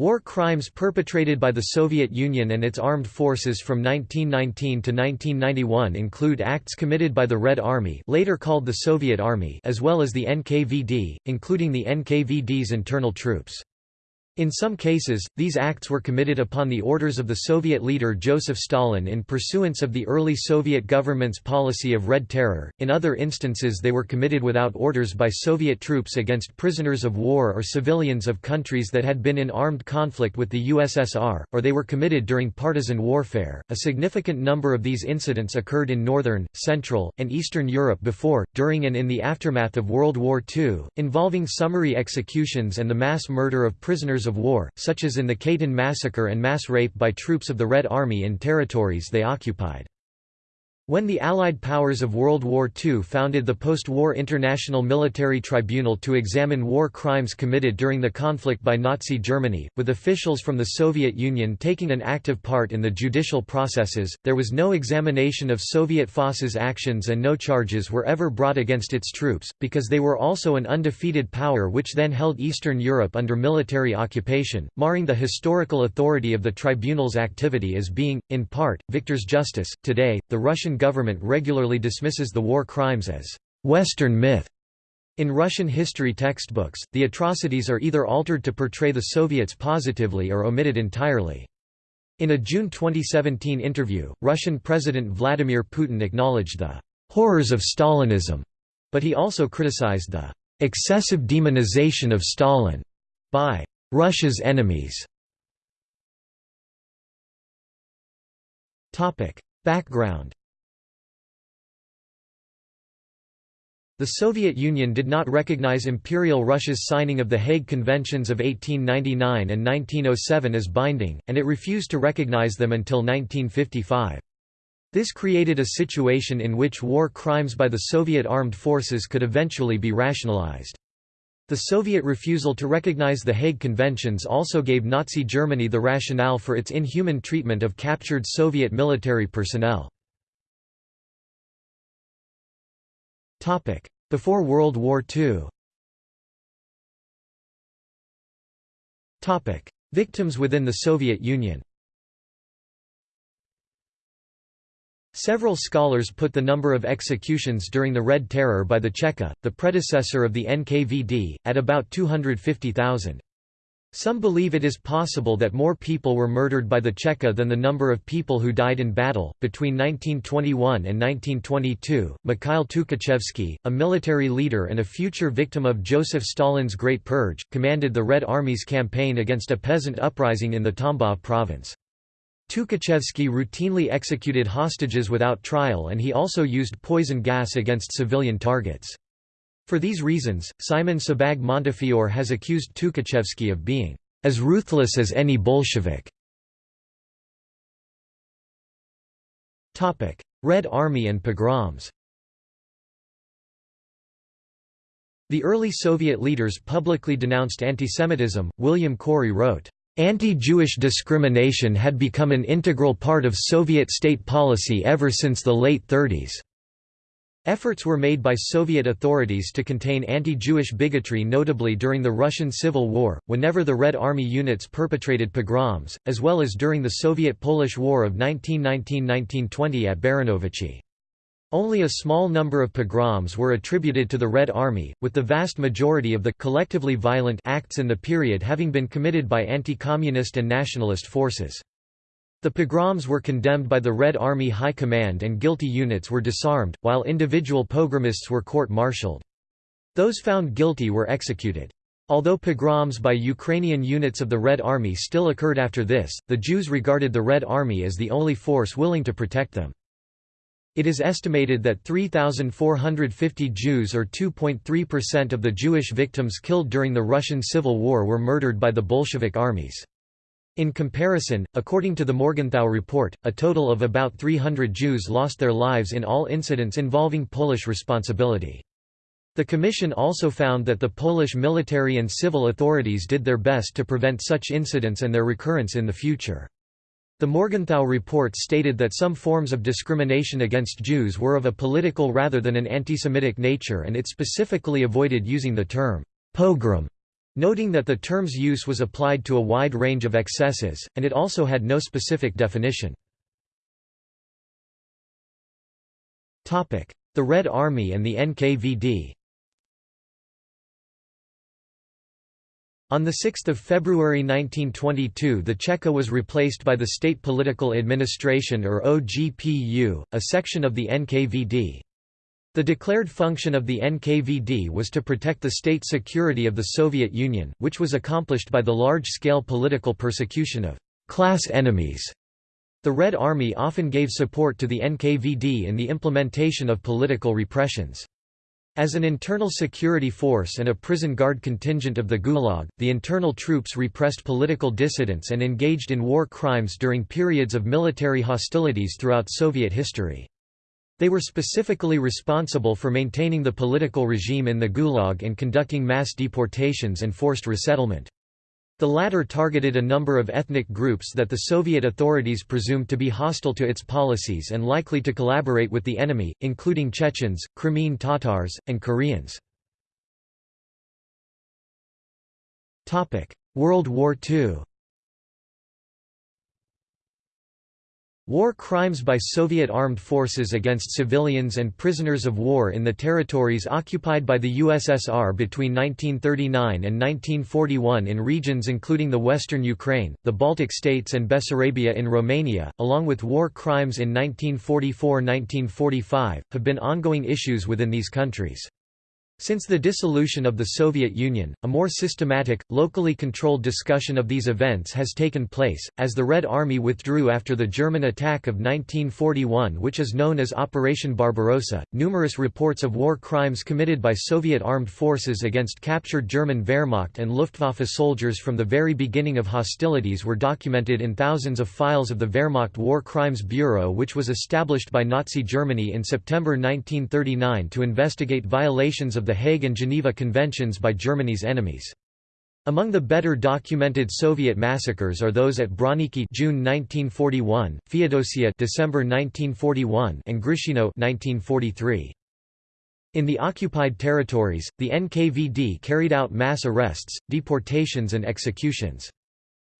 War crimes perpetrated by the Soviet Union and its armed forces from 1919 to 1991 include acts committed by the Red Army later called the Soviet Army as well as the NKVD, including the NKVD's internal troops. In some cases, these acts were committed upon the orders of the Soviet leader Joseph Stalin in pursuance of the early Soviet government's policy of Red Terror, in other instances they were committed without orders by Soviet troops against prisoners of war or civilians of countries that had been in armed conflict with the USSR, or they were committed during partisan warfare. A significant number of these incidents occurred in northern, central, and eastern Europe before, during and in the aftermath of World War II, involving summary executions and the mass murder of prisoners of war, such as in the Katyn massacre and mass rape by troops of the Red Army in territories they occupied. When the Allied powers of World War II founded the post-war International Military Tribunal to examine war crimes committed during the conflict by Nazi Germany, with officials from the Soviet Union taking an active part in the judicial processes, there was no examination of Soviet FOSS's actions and no charges were ever brought against its troops, because they were also an undefeated power which then held Eastern Europe under military occupation, marring the historical authority of the tribunal's activity as being, in part, victor's justice. Today, the Russian government regularly dismisses the war crimes as Western myth. In Russian history textbooks, the atrocities are either altered to portray the Soviets positively or omitted entirely. In a June 2017 interview, Russian President Vladimir Putin acknowledged the horrors of Stalinism, but he also criticized the excessive demonization of Stalin by Russia's enemies. Topic: Background The Soviet Union did not recognize Imperial Russia's signing of the Hague Conventions of 1899 and 1907 as binding, and it refused to recognize them until 1955. This created a situation in which war crimes by the Soviet armed forces could eventually be rationalized. The Soviet refusal to recognize the Hague Conventions also gave Nazi Germany the rationale for its inhuman treatment of captured Soviet military personnel. Before World War II Victims within the Soviet Union. Several scholars put the number of executions during the Red Terror by the Cheka, the predecessor of the NKVD, at about 250,000. Some believe it is possible that more people were murdered by the Cheka than the number of people who died in battle. Between 1921 and 1922, Mikhail Tukhachevsky, a military leader and a future victim of Joseph Stalin's Great Purge, commanded the Red Army's campaign against a peasant uprising in the Tambov province. Tukhachevsky routinely executed hostages without trial and he also used poison gas against civilian targets. For these reasons, Simon Sebag Montefiore has accused Tukhachevsky of being as ruthless as any Bolshevik. Red Army and pogroms The early Soviet leaders publicly denounced antisemitism. William Korey wrote, Anti-Jewish discrimination had become an integral part of Soviet state policy ever since the late 30s. Efforts were made by Soviet authorities to contain anti-Jewish bigotry notably during the Russian Civil War, whenever the Red Army units perpetrated pogroms, as well as during the Soviet-Polish War of 1919–1920 at Baranovichi. Only a small number of pogroms were attributed to the Red Army, with the vast majority of the collectively violent acts in the period having been committed by anti-communist and nationalist forces. The pogroms were condemned by the Red Army High Command and guilty units were disarmed, while individual pogromists were court-martialed. Those found guilty were executed. Although pogroms by Ukrainian units of the Red Army still occurred after this, the Jews regarded the Red Army as the only force willing to protect them. It is estimated that 3,450 Jews or 2.3% of the Jewish victims killed during the Russian Civil War were murdered by the Bolshevik armies. In comparison, according to the Morgenthau report, a total of about 300 Jews lost their lives in all incidents involving Polish responsibility. The Commission also found that the Polish military and civil authorities did their best to prevent such incidents and their recurrence in the future. The Morgenthau report stated that some forms of discrimination against Jews were of a political rather than an antisemitic nature and it specifically avoided using the term pogrom noting that the term's use was applied to a wide range of excesses, and it also had no specific definition. The Red Army and the NKVD On 6 February 1922 the Cheka was replaced by the State Political Administration or OGPU, a section of the NKVD. The declared function of the NKVD was to protect the state security of the Soviet Union, which was accomplished by the large-scale political persecution of «class enemies». The Red Army often gave support to the NKVD in the implementation of political repressions. As an internal security force and a prison guard contingent of the Gulag, the internal troops repressed political dissidents and engaged in war crimes during periods of military hostilities throughout Soviet history. They were specifically responsible for maintaining the political regime in the Gulag and conducting mass deportations and forced resettlement. The latter targeted a number of ethnic groups that the Soviet authorities presumed to be hostile to its policies and likely to collaborate with the enemy, including Chechens, Crimean Tatars, and Koreans. World War II War crimes by Soviet armed forces against civilians and prisoners of war in the territories occupied by the USSR between 1939 and 1941 in regions including the western Ukraine, the Baltic states and Bessarabia in Romania, along with war crimes in 1944–1945, have been ongoing issues within these countries. Since the dissolution of the Soviet Union, a more systematic, locally controlled discussion of these events has taken place, as the Red Army withdrew after the German attack of 1941 which is known as Operation Barbarossa. Numerous reports of war crimes committed by Soviet armed forces against captured German Wehrmacht and Luftwaffe soldiers from the very beginning of hostilities were documented in thousands of files of the Wehrmacht War Crimes Bureau which was established by Nazi Germany in September 1939 to investigate violations of the Hague and Geneva Conventions by Germany's enemies. Among the better documented Soviet massacres are those at Broniki June 1941, Feodosia December 1941, and Grishino 1943. In the occupied territories, the NKVD carried out mass arrests, deportations and executions.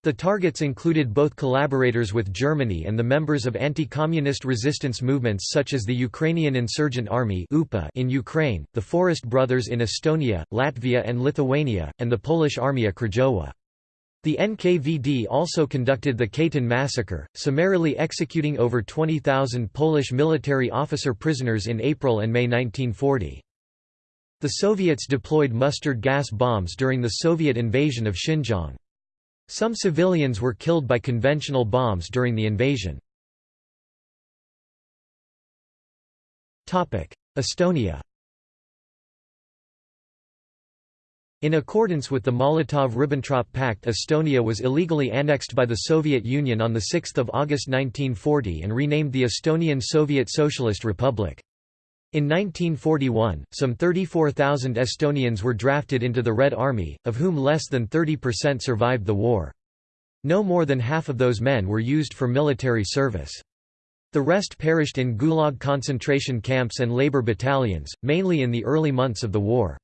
The targets included both collaborators with Germany and the members of anti-communist resistance movements such as the Ukrainian Insurgent Army in Ukraine, the Forest Brothers in Estonia, Latvia and Lithuania, and the Polish Armia Krajowa. The NKVD also conducted the Katyn massacre, summarily executing over 20,000 Polish military officer prisoners in April and May 1940. The Soviets deployed mustard gas bombs during the Soviet invasion of Xinjiang. Some civilians were killed by conventional bombs during the invasion. Estonia In accordance with the Molotov–Ribbentrop Pact Estonia was illegally annexed by the Soviet Union on 6 August 1940 and renamed the Estonian Soviet Socialist Republic. In 1941, some 34,000 Estonians were drafted into the Red Army, of whom less than 30% survived the war. No more than half of those men were used for military service. The rest perished in Gulag concentration camps and labor battalions, mainly in the early months of the war.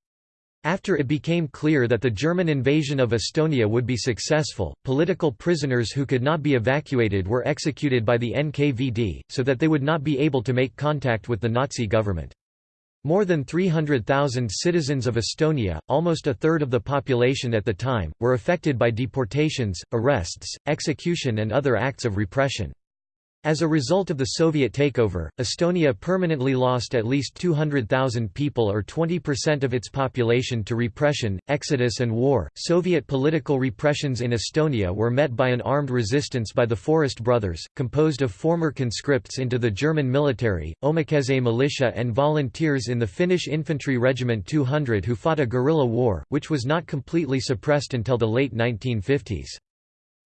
After it became clear that the German invasion of Estonia would be successful, political prisoners who could not be evacuated were executed by the NKVD, so that they would not be able to make contact with the Nazi government. More than 300,000 citizens of Estonia, almost a third of the population at the time, were affected by deportations, arrests, execution and other acts of repression. As a result of the Soviet takeover, Estonia permanently lost at least 200,000 people or 20% of its population to repression, exodus and war. Soviet political repressions in Estonia were met by an armed resistance by the Forest Brothers, composed of former conscripts into the German military, Omakaitse militia and volunteers in the Finnish Infantry Regiment 200 who fought a guerrilla war, which was not completely suppressed until the late 1950s.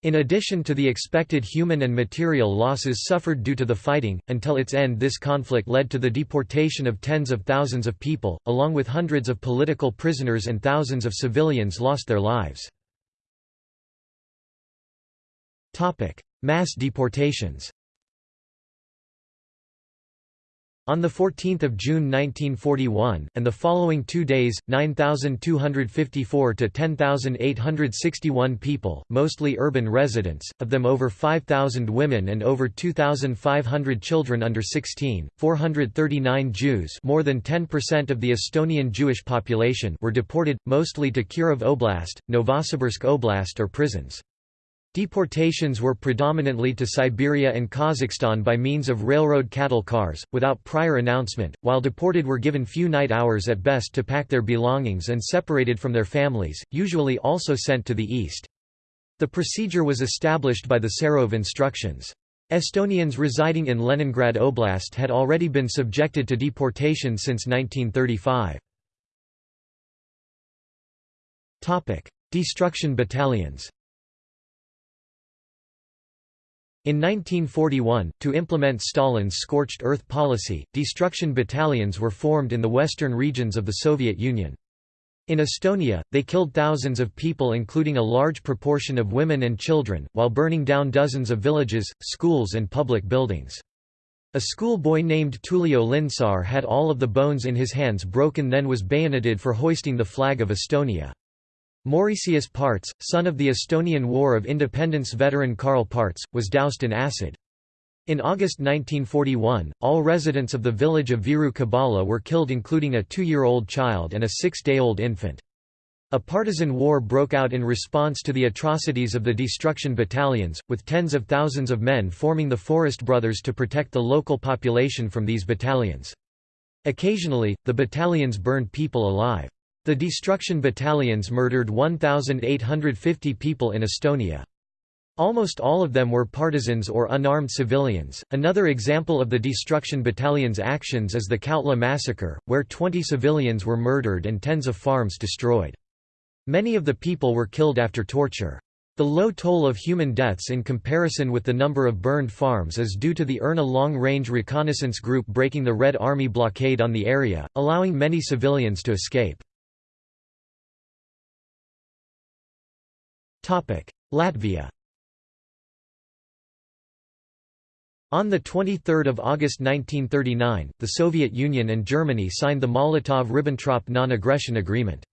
In addition to the expected human and material losses suffered due to the fighting, until its end this conflict led to the deportation of tens of thousands of people, along with hundreds of political prisoners and thousands of civilians lost their lives. Mass deportations On 14 June 1941, and the following two days, 9,254 to 10,861 people, mostly urban residents, of them over 5,000 women and over 2,500 children under 16, 439 Jews more than 10% of the Estonian Jewish population were deported, mostly to Kirov Oblast, Novosibirsk Oblast or prisons. Deportations were predominantly to Siberia and Kazakhstan by means of railroad cattle cars, without prior announcement, while deported were given few night hours at best to pack their belongings and separated from their families, usually also sent to the east. The procedure was established by the Serov instructions. Estonians residing in Leningrad Oblast had already been subjected to deportation since 1935. Destruction battalions in 1941, to implement Stalin's scorched earth policy, destruction battalions were formed in the western regions of the Soviet Union. In Estonia, they killed thousands of people including a large proportion of women and children, while burning down dozens of villages, schools and public buildings. A schoolboy named Tullio Lindsaar had all of the bones in his hands broken then was bayoneted for hoisting the flag of Estonia. Mauritius Parts, son of the Estonian War of Independence veteran Karl Parts, was doused in acid. In August 1941, all residents of the village of Viru Kabala were killed including a two-year-old child and a six-day-old infant. A partisan war broke out in response to the atrocities of the destruction battalions, with tens of thousands of men forming the Forest Brothers to protect the local population from these battalions. Occasionally, the battalions burned people alive. The destruction battalions murdered 1,850 people in Estonia. Almost all of them were partisans or unarmed civilians. Another example of the destruction battalion's actions is the Kautla massacre, where 20 civilians were murdered and tens of farms destroyed. Many of the people were killed after torture. The low toll of human deaths in comparison with the number of burned farms is due to the Erna long-range reconnaissance group breaking the Red Army blockade on the area, allowing many civilians to escape. Latvia On 23 August 1939, the Soviet Union and Germany signed the Molotov–Ribbentrop non-aggression agreement.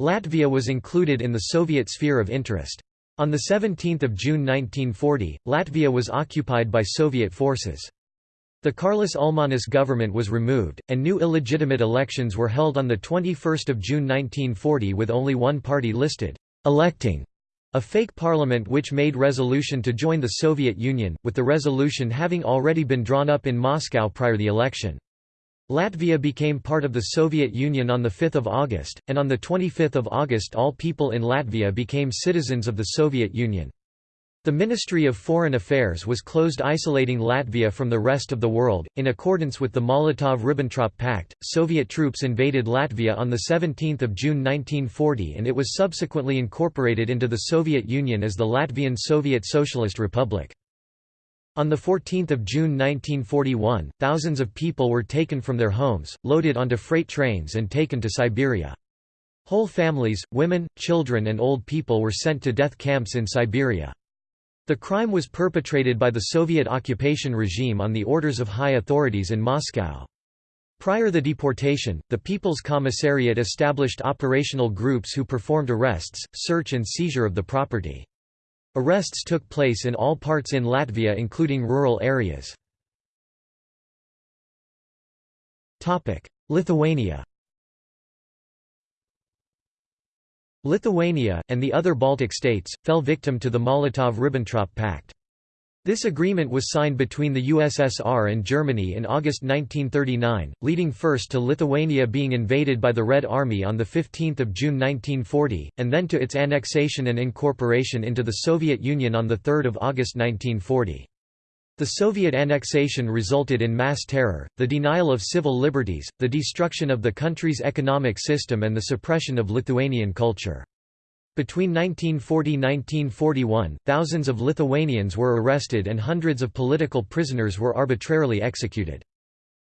Latvia was included in the Soviet sphere of interest. On 17 June 1940, Latvia was occupied by Soviet forces. The Karlis Ulmanis government was removed, and new illegitimate elections were held on 21 June 1940 with only one party listed, electing a fake parliament which made resolution to join the Soviet Union, with the resolution having already been drawn up in Moscow prior the election. Latvia became part of the Soviet Union on 5 August, and on 25 August all people in Latvia became citizens of the Soviet Union. The Ministry of Foreign Affairs was closed isolating Latvia from the rest of the world. In accordance with the Molotov-Ribbentrop Pact, Soviet troops invaded Latvia on 17 June 1940 and it was subsequently incorporated into the Soviet Union as the Latvian Soviet Socialist Republic. On 14 June 1941, thousands of people were taken from their homes, loaded onto freight trains and taken to Siberia. Whole families, women, children and old people were sent to death camps in Siberia. The crime was perpetrated by the Soviet occupation regime on the orders of high authorities in Moscow. Prior to the deportation, the People's Commissariat established operational groups who performed arrests, search and seizure of the property. Arrests took place in all parts in Latvia including rural areas. Lithuania Lithuania, and the other Baltic states, fell victim to the Molotov–Ribbentrop Pact. This agreement was signed between the USSR and Germany in August 1939, leading first to Lithuania being invaded by the Red Army on 15 June 1940, and then to its annexation and incorporation into the Soviet Union on 3 August 1940. The Soviet annexation resulted in mass terror, the denial of civil liberties, the destruction of the country's economic system and the suppression of Lithuanian culture. Between 1940–1941, thousands of Lithuanians were arrested and hundreds of political prisoners were arbitrarily executed.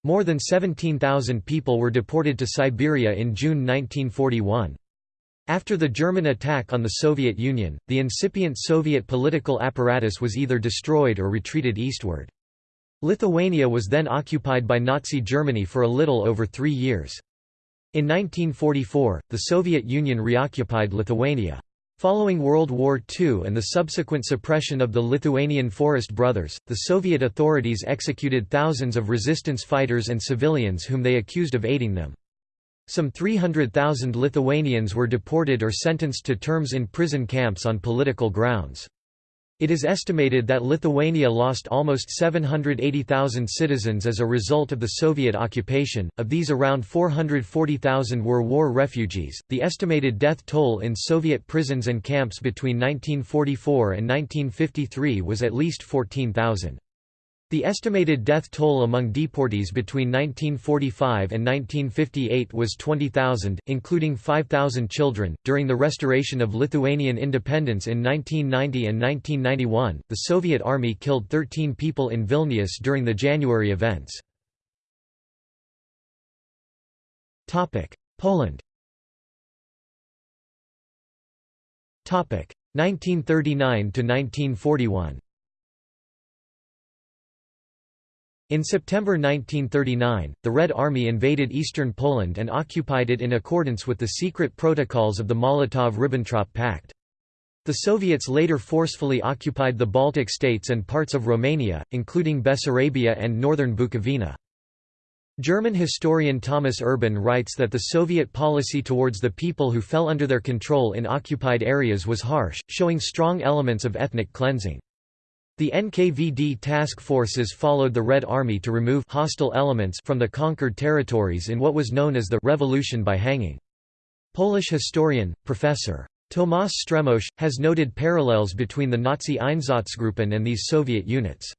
More than 17,000 people were deported to Siberia in June 1941. After the German attack on the Soviet Union, the incipient Soviet political apparatus was either destroyed or retreated eastward. Lithuania was then occupied by Nazi Germany for a little over three years. In 1944, the Soviet Union reoccupied Lithuania. Following World War II and the subsequent suppression of the Lithuanian Forest Brothers, the Soviet authorities executed thousands of resistance fighters and civilians whom they accused of aiding them. Some 300,000 Lithuanians were deported or sentenced to terms in prison camps on political grounds. It is estimated that Lithuania lost almost 780,000 citizens as a result of the Soviet occupation, of these around 440,000 were war refugees. The estimated death toll in Soviet prisons and camps between 1944 and 1953 was at least 14,000. The estimated death toll among deportees between 1945 and 1958 was 20,000, including 5,000 children. During the restoration of Lithuanian independence in 1990 and 1991, the Soviet army killed 13 people in Vilnius during the January events. Topic: Poland. Topic: 1939 to 1941. In September 1939, the Red Army invaded eastern Poland and occupied it in accordance with the secret protocols of the Molotov–Ribbentrop Pact. The Soviets later forcefully occupied the Baltic states and parts of Romania, including Bessarabia and northern Bukovina. German historian Thomas Urban writes that the Soviet policy towards the people who fell under their control in occupied areas was harsh, showing strong elements of ethnic cleansing. The NKVD task forces followed the Red Army to remove hostile elements from the conquered territories in what was known as the «revolution by hanging». Polish historian, Professor. Tomasz Strzembosz, has noted parallels between the Nazi Einsatzgruppen and these Soviet units.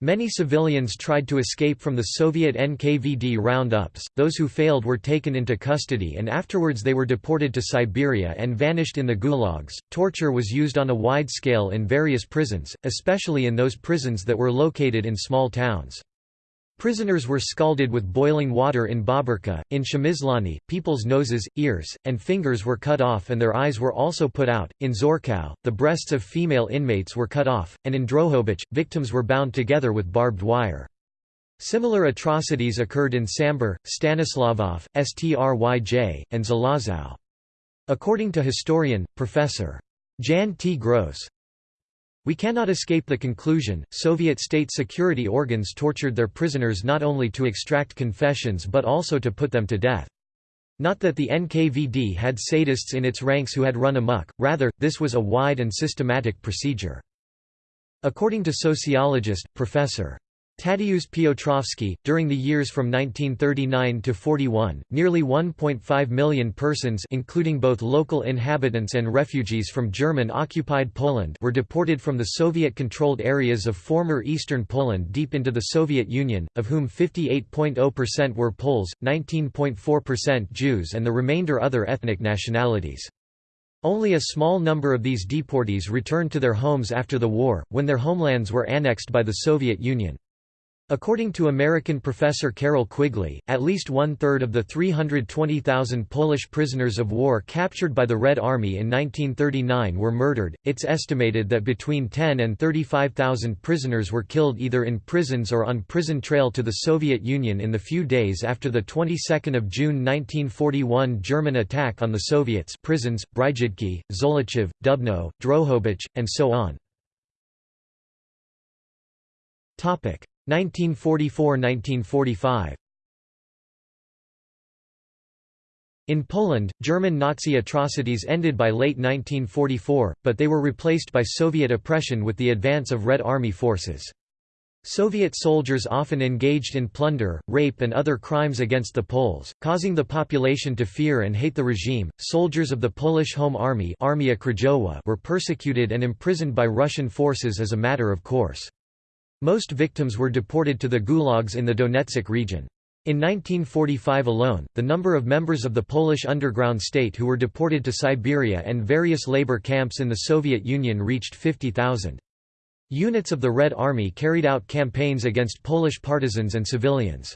Many civilians tried to escape from the Soviet NKVD roundups, those who failed were taken into custody and afterwards they were deported to Siberia and vanished in the gulags. Torture was used on a wide scale in various prisons, especially in those prisons that were located in small towns. Prisoners were scalded with boiling water in Bóbrka. In Przemyślany, people's noses, ears, and fingers were cut off and their eyes were also put out. In Zorkow, the breasts of female inmates were cut off, and in Drohobych, victims were bound together with barbed wire. Similar atrocities occurred in Sambor, Stanislavov, Stryj, and Zalazzow. According to historian, Professor. Jan T. Gross, we cannot escape the conclusion, Soviet state security organs tortured their prisoners not only to extract confessions but also to put them to death. Not that the NKVD had sadists in its ranks who had run amok, rather, this was a wide and systematic procedure. According to sociologist, Professor. Tadeusz Piotrowski, during the years from 1939 to 41, nearly 1.5 million persons including both local inhabitants and refugees from German-occupied Poland were deported from the Soviet-controlled areas of former eastern Poland deep into the Soviet Union, of whom 58.0% were Poles, 19.4% Jews and the remainder other ethnic nationalities. Only a small number of these deportees returned to their homes after the war, when their homelands were annexed by the Soviet Union. According to American professor Carroll Quigley, at least one-third of the 320,000 Polish prisoners of war captured by the Red Army in 1939 were murdered. It's estimated that between 10 and 35,000 prisoners were killed either in prisons or on prison trail to the Soviet Union in the few days after the 22nd of June 1941 German attack on the Soviets prisons, Brzezinski, Zolochiv, Dubno, Drohobych, and so on. 1944–1945 In Poland, German Nazi atrocities ended by late 1944, but they were replaced by Soviet oppression with the advance of Red Army forces. Soviet soldiers often engaged in plunder, rape, and other crimes against the Poles, causing the population to fear and hate the regime. Soldiers of the Polish Home Army Armia Krajowa were persecuted and imprisoned by Russian forces as a matter of course. Most victims were deported to the gulags in the Donetsk region. In 1945 alone, the number of members of the Polish underground state who were deported to Siberia and various labor camps in the Soviet Union reached 50,000. Units of the Red Army carried out campaigns against Polish partisans and civilians.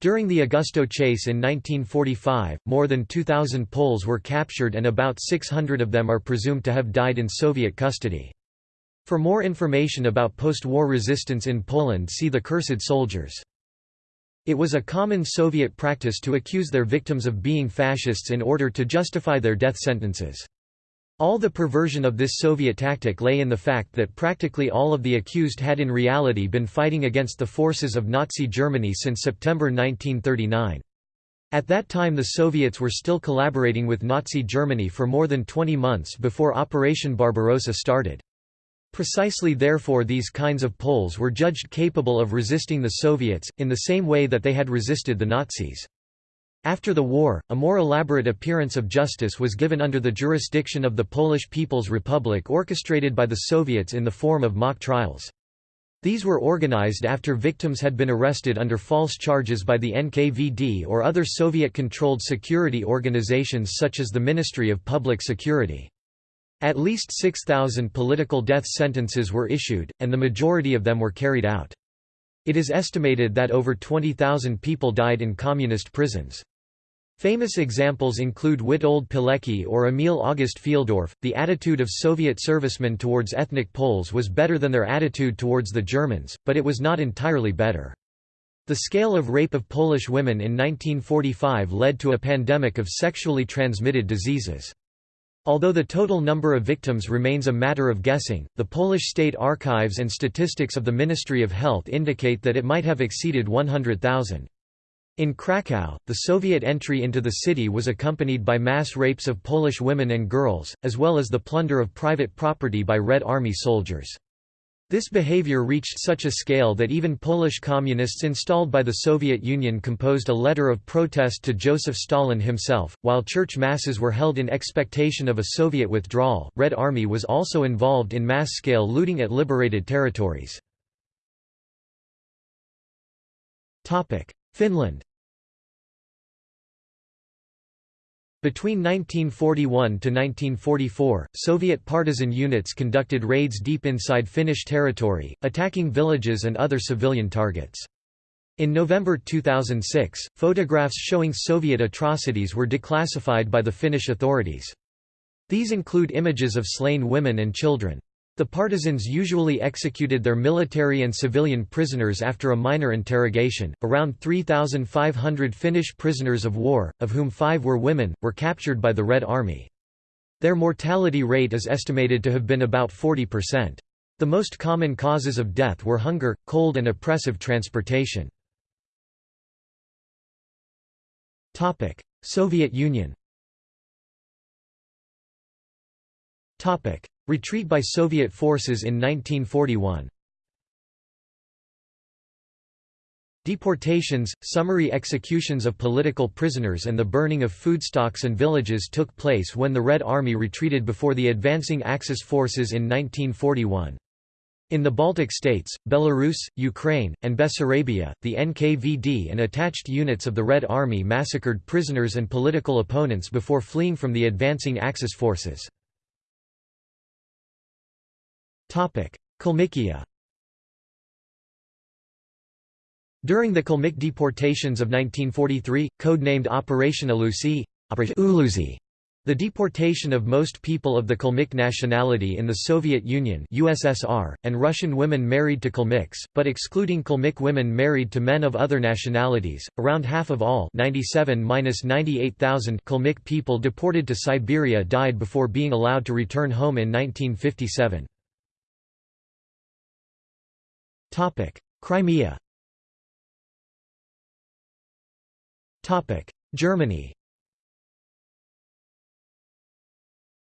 During the Augustów chase in 1945, more than 2,000 Poles were captured and about 600 of them are presumed to have died in Soviet custody. For more information about post-war resistance in Poland see the Cursed Soldiers. It was a common Soviet practice to accuse their victims of being fascists in order to justify their death sentences. All the perversion of this Soviet tactic lay in the fact that practically all of the accused had in reality been fighting against the forces of Nazi Germany since September 1939. At that time the Soviets were still collaborating with Nazi Germany for more than 20 months before Operation Barbarossa started. Precisely therefore these kinds of Poles were judged capable of resisting the Soviets, in the same way that they had resisted the Nazis. After the war, a more elaborate appearance of justice was given under the jurisdiction of the Polish People's Republic orchestrated by the Soviets in the form of mock trials. These were organized after victims had been arrested under false charges by the NKVD or other Soviet-controlled security organizations such as the Ministry of Public Security. At least 6,000 political death sentences were issued, and the majority of them were carried out. It is estimated that over 20,000 people died in communist prisons. Famous examples include Witold Pilecki or Emil August Fieldorf. The attitude of Soviet servicemen towards ethnic Poles was better than their attitude towards the Germans, but it was not entirely better. The scale of rape of Polish women in 1945 led to a pandemic of sexually transmitted diseases. Although the total number of victims remains a matter of guessing, the Polish state archives and statistics of the Ministry of Health indicate that it might have exceeded 100,000. In Kraków, the Soviet entry into the city was accompanied by mass rapes of Polish women and girls, as well as the plunder of private property by Red Army soldiers. This behavior reached such a scale that even Polish communists installed by the Soviet Union composed a letter of protest to Joseph Stalin himself. While church masses were held in expectation of a Soviet withdrawal, Red Army was also involved in mass scale looting at liberated territories. Finland Between 1941 to 1944, Soviet partisan units conducted raids deep inside Finnish territory, attacking villages and other civilian targets. In November 2006, photographs showing Soviet atrocities were declassified by the Finnish authorities. These include images of slain women and children. The partisans usually executed their military and civilian prisoners after a minor interrogation. Around 3,500 Finnish prisoners of war, of whom five were women, were captured by the Red Army. Their mortality rate is estimated to have been about 40%. The most common causes of death were hunger, cold, and oppressive transportation. Soviet Union Retreat by Soviet forces in 1941 Deportations, summary executions of political prisoners and the burning of foodstocks and villages took place when the Red Army retreated before the advancing Axis forces in 1941. In the Baltic states, Belarus, Ukraine, and Bessarabia, the NKVD and attached units of the Red Army massacred prisoners and political opponents before fleeing from the advancing Axis forces. Kalmykia During the Kalmyk deportations of 1943, code-named Operation Ulusy, the deportation of most people of the Kalmyk nationality in the Soviet Union USSR, and Russian women married to Kalmyks, but excluding Kalmyk women married to men of other nationalities, around half of all 97–98,000 Kalmyk people deported to Siberia died before being allowed to return home in 1957. Crimea. Topic: Germany.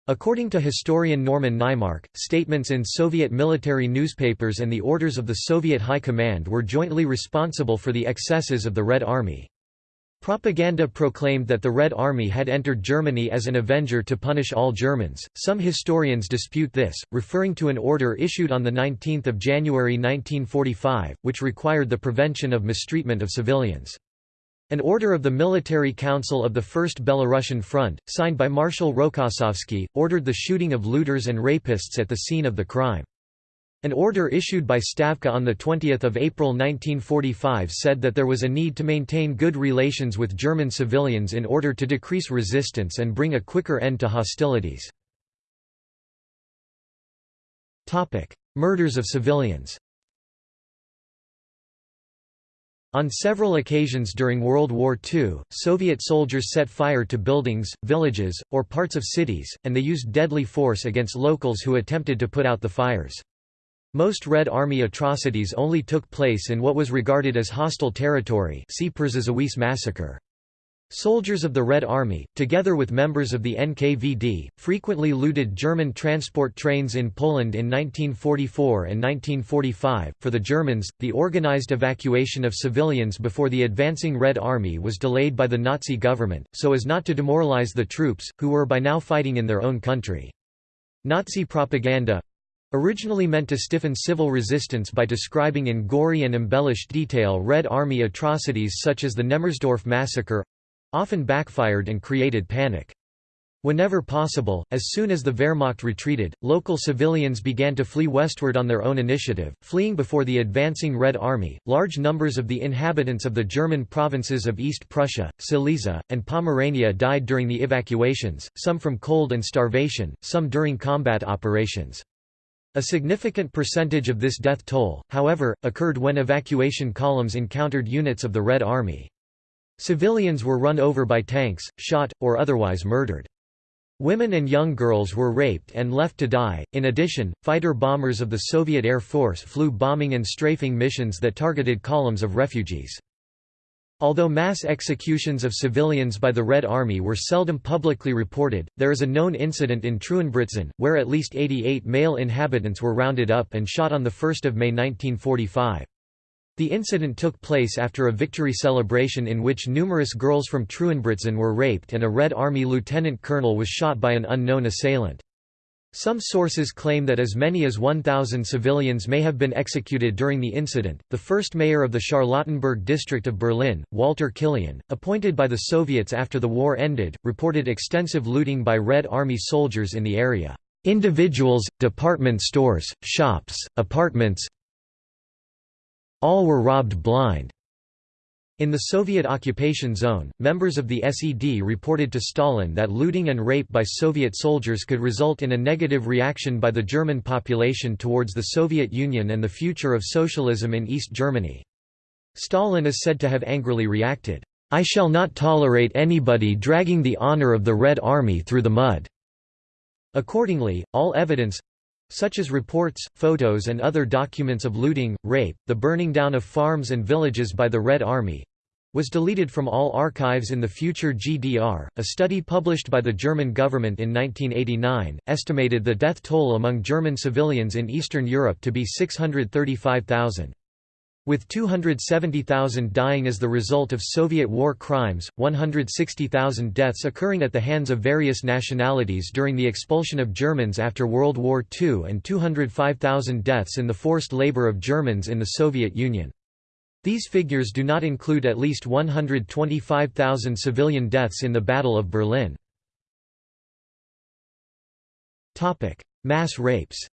According to historian Norman Naimark, statements in Soviet military newspapers and the orders of the Soviet High Command were jointly responsible for the excesses of the Red Army. Propaganda proclaimed that the Red Army had entered Germany as an avenger to punish all Germans. Some historians dispute this, referring to an order issued on 19 January 1945, which required the prevention of mistreatment of civilians. An order of the Military Council of the First Belarusian Front, signed by Marshal Rokossovsky, ordered the shooting of looters and rapists at the scene of the crime. An order issued by Stavka on 20 April 1945 said that there was a need to maintain good relations with German civilians in order to decrease resistance and bring a quicker end to hostilities. Murders of civilians On several occasions during World War II, Soviet soldiers set fire to buildings, villages, or parts of cities, and they used deadly force against locals who attempted to put out the fires. Most Red Army atrocities only took place in what was regarded as hostile territory massacre. Soldiers of the Red Army, together with members of the NKVD, frequently looted German transport trains in Poland in 1944 and 1945. For the Germans, the organized evacuation of civilians before the advancing Red Army was delayed by the Nazi government, so as not to demoralize the troops, who were by now fighting in their own country. Nazi propaganda originally meant to stiffen civil resistance by describing in gory and embellished detail Red Army atrocities such as the Nemmersdorf massacre often backfired and created panic. Whenever possible, as soon as the Wehrmacht retreated, local civilians began to flee westward on their own initiative, fleeing before the advancing Red Army. Large numbers of the inhabitants of the German provinces of East Prussia, Silesia, and Pomerania died during the evacuations, some from cold and starvation, some during combat operations. A significant percentage of this death toll, however, occurred when evacuation columns encountered units of the Red Army. Civilians were run over by tanks, shot, or otherwise murdered. Women and young girls were raped and left to die. In addition, fighter bombers of the Soviet Air Force flew bombing and strafing missions that targeted columns of refugees. Although mass executions of civilians by the Red Army were seldom publicly reported, there is a known incident in Treuenbrietzen, where at least 88 male inhabitants were rounded up and shot on 1 May 1945. The incident took place after a victory celebration in which numerous girls from Treuenbrietzen were raped and a Red Army lieutenant colonel was shot by an unknown assailant. Some sources claim that as many as 1,000 civilians may have been executed during the incident. The first mayor of the Charlottenburg district of Berlin, Walter Kilian, appointed by the Soviets after the war ended, reported extensive looting by Red Army soldiers in the area. Individuals, department stores, shops, apartments, all were robbed blind. In the Soviet occupation zone, members of the SED reported to Stalin that looting and rape by Soviet soldiers could result in a negative reaction by the German population towards the Soviet Union and the future of socialism in East Germany. Stalin is said to have angrily reacted, "'I shall not tolerate anybody dragging the honor of the Red Army through the mud." Accordingly, all evidence, such as reports, photos and other documents of looting, rape, the burning down of farms and villages by the Red Army was deleted from all archives in the future GDR. A study published by the German government in 1989 estimated the death toll among German civilians in Eastern Europe to be 635,000. With 270,000 dying as the result of Soviet war crimes, 160,000 deaths occurring at the hands of various nationalities during the expulsion of Germans after World War II and 205,000 deaths in the forced labor of Germans in the Soviet Union. These figures do not include at least 125,000 civilian deaths in the Battle of Berlin. Mass rapes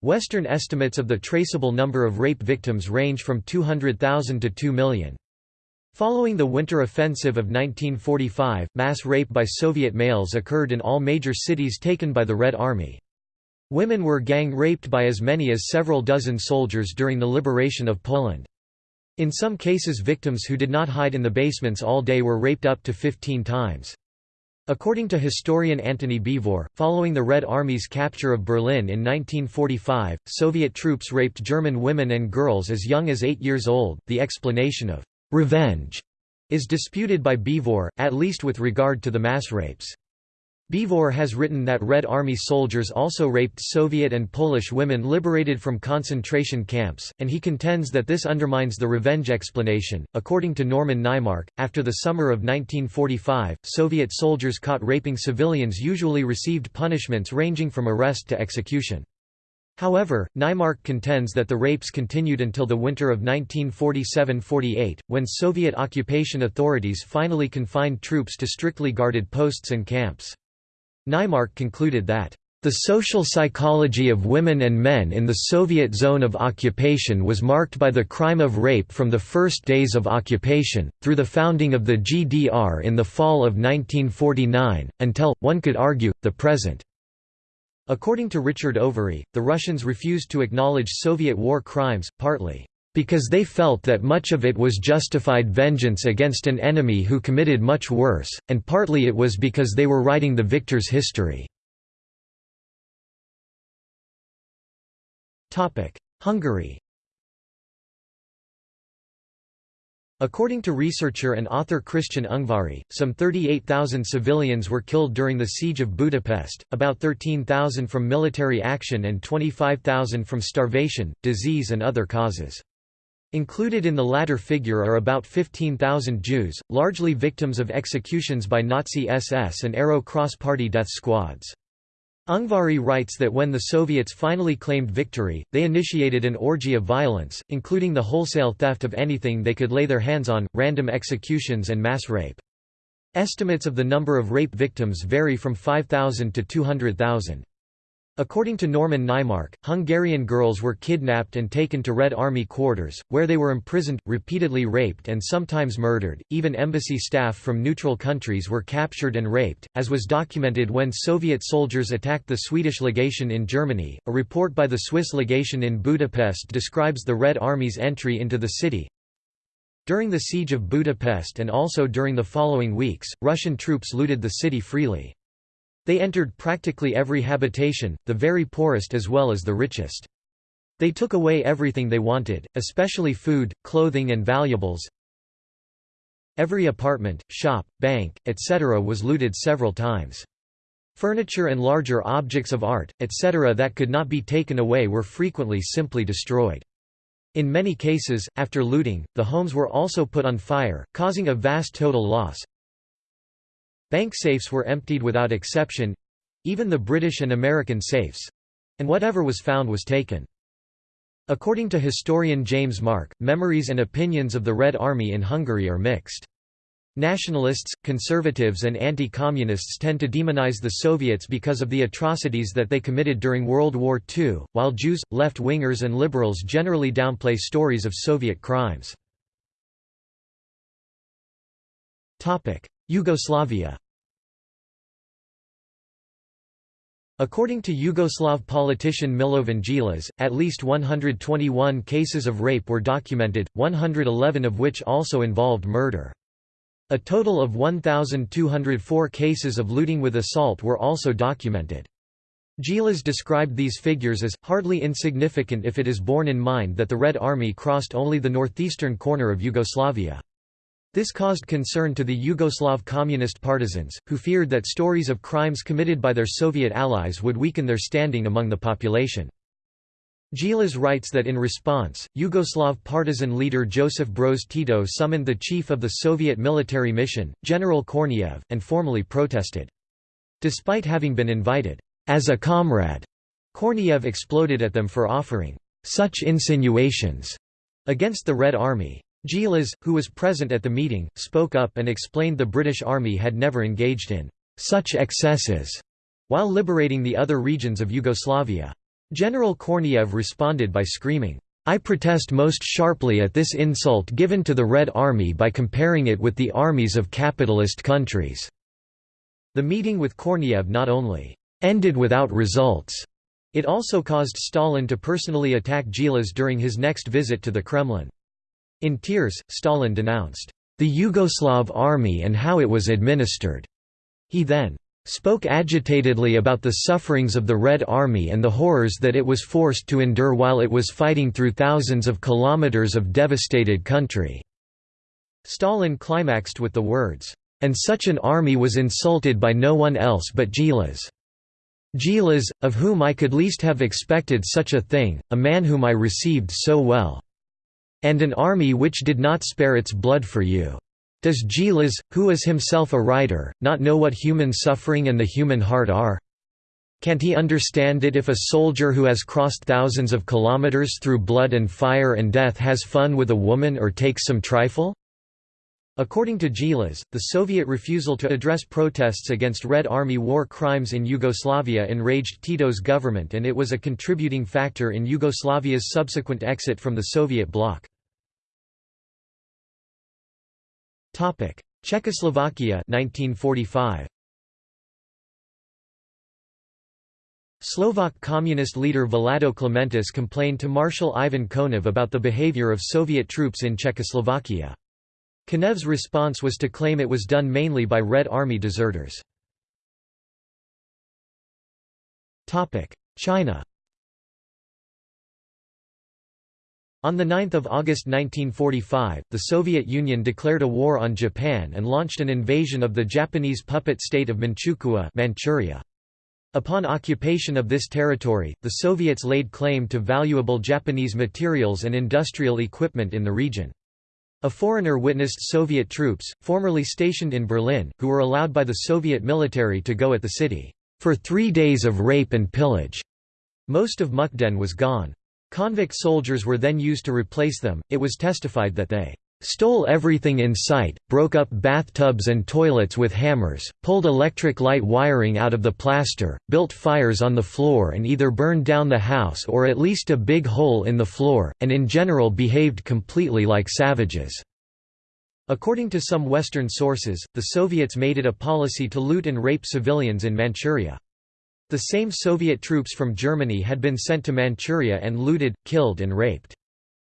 Western estimates of the traceable number of rape victims range from 200,000 to 2 million. Following the Winter Offensive of 1945, mass rape by Soviet males occurred in all major cities taken by the Red Army. Women were gang raped by as many as several dozen soldiers during the liberation of Poland. In some cases victims who did not hide in the basements all day were raped up to 15 times. According to historian Antony Beevor, following the Red Army's capture of Berlin in 1945, Soviet troops raped German women and girls as young as eight years old. The explanation of revenge is disputed by Beevor, at least with regard to the mass rapes. Beevor has written that Red Army soldiers also raped Soviet and Polish women liberated from concentration camps, and he contends that this undermines the revenge explanation. According to Norman Naimark, after the summer of 1945, Soviet soldiers caught raping civilians usually received punishments ranging from arrest to execution. However, Naimark contends that the rapes continued until the winter of 1947–48, when Soviet occupation authorities finally confined troops to strictly guarded posts and camps. Naimark concluded that the social psychology of women and men in the Soviet zone of occupation was marked by the crime of rape from the first days of occupation, through the founding of the GDR in the fall of 1949, until, one could argue, the present. According to Richard Overy, the Russians refused to acknowledge Soviet war crimes, partly because they felt that much of it was justified vengeance against an enemy who committed much worse, and partly it was because they were writing the victor's history. Hungary According to researcher and author Krisztián Ungváry, some 38,000 civilians were killed during the Siege of Budapest, about 13,000 from military action and 25,000 from starvation, disease and other causes. Included in the latter figure are about 15,000 Jews, largely victims of executions by Nazi SS and Arrow cross-party death squads. Ungváry writes that when the Soviets finally claimed victory, they initiated an orgy of violence, including the wholesale theft of anything they could lay their hands on, random executions and mass rape. Estimates of the number of rape victims vary from 5,000 to 200,000. According to Norman Naimark, Hungarian girls were kidnapped and taken to Red Army quarters, where they were imprisoned, repeatedly raped and sometimes murdered. Even embassy staff from neutral countries were captured and raped, as was documented when Soviet soldiers attacked the Swedish legation in Germany. A report by the Swiss legation in Budapest describes the Red Army's entry into the city. During the siege of Budapest and also during the following weeks, Russian troops looted the city freely. They entered practically every habitation, the very poorest as well as the richest. They took away everything they wanted, especially food, clothing and valuables. Every apartment, shop, bank, etc. was looted several times. Furniture and larger objects of art, etc. that could not be taken away were frequently simply destroyed. In many cases, after looting, the homes were also put on fire, causing a vast total loss, Bank safes were emptied without exception—even the British and American safes—and whatever was found was taken. According to historian James Mark, memories and opinions of the Red Army in Hungary are mixed. Nationalists, conservatives and anti-communists tend to demonize the Soviets because of the atrocities that they committed during World War II, while Jews, left-wingers and liberals generally downplay stories of Soviet crimes. Yugoslavia According to Yugoslav politician Milovan Djilas, at least 121 cases of rape were documented, 111 of which also involved murder. A total of 1,204 cases of looting with assault were also documented. Djilas described these figures as, hardly insignificant if it is borne in mind that the Red Army crossed only the northeastern corner of Yugoslavia. This caused concern to the Yugoslav communist partisans, who feared that stories of crimes committed by their Soviet allies would weaken their standing among the population. Djilas writes that in response, Yugoslav partisan leader Josip Broz Tito summoned the chief of the Soviet military mission, General Korneyev, and formally protested. Despite having been invited, as a comrade, Korneyev exploded at them for offering such insinuations against the Red Army. Djilas, who was present at the meeting, spoke up and explained the British Army had never engaged in such excesses while liberating the other regions of Yugoslavia. General Korneyev responded by screaming, I protest most sharply at this insult given to the Red Army by comparing it with the armies of capitalist countries." The meeting with Korneyev not only «ended without results», it also caused Stalin to personally attack Djilas during his next visit to the Kremlin. In tears, Stalin denounced the Yugoslav army and how it was administered. He then spoke agitatedly about the sufferings of the Red Army and the horrors that it was forced to endure while it was fighting through thousands of kilometers of devastated country." Stalin climaxed with the words, "...and such an army was insulted by no one else but Djilas. Djilas, of whom I could least have expected such a thing, a man whom I received so well." And an army which did not spare its blood for you. Does Djilas, who is himself a writer, not know what human suffering and the human heart are? Can't he understand it if a soldier who has crossed thousands of kilometers through blood and fire and death has fun with a woman or takes some trifle? According to Djilas, the Soviet refusal to address protests against Red Army war crimes in Yugoslavia enraged Tito's government and it was a contributing factor in Yugoslavia's subsequent exit from the Soviet bloc. Czechoslovakia 1945. Slovak communist leader Vlado Clementis complained to Marshal Ivan Konev about the behavior of Soviet troops in Czechoslovakia. Konev's response was to claim it was done mainly by Red Army deserters. China On 9 August 1945, the Soviet Union declared a war on Japan and launched an invasion of the Japanese puppet state of Manchukuo Manchuria. Upon occupation of this territory, the Soviets laid claim to valuable Japanese materials and industrial equipment in the region. A foreigner witnessed Soviet troops, formerly stationed in Berlin, who were allowed by the Soviet military to go at the city, "...for three days of rape and pillage." Most of Mukden was gone. Convict soldiers were then used to replace them. It was testified that they stole everything in sight, broke up bathtubs and toilets with hammers, pulled electric light wiring out of the plaster, built fires on the floor and either burned down the house or at least a big hole in the floor, and in general behaved completely like savages." According to some Western sources, the Soviets made it a policy to loot and rape civilians in Manchuria. The same Soviet troops from Germany had been sent to Manchuria and looted, killed and raped.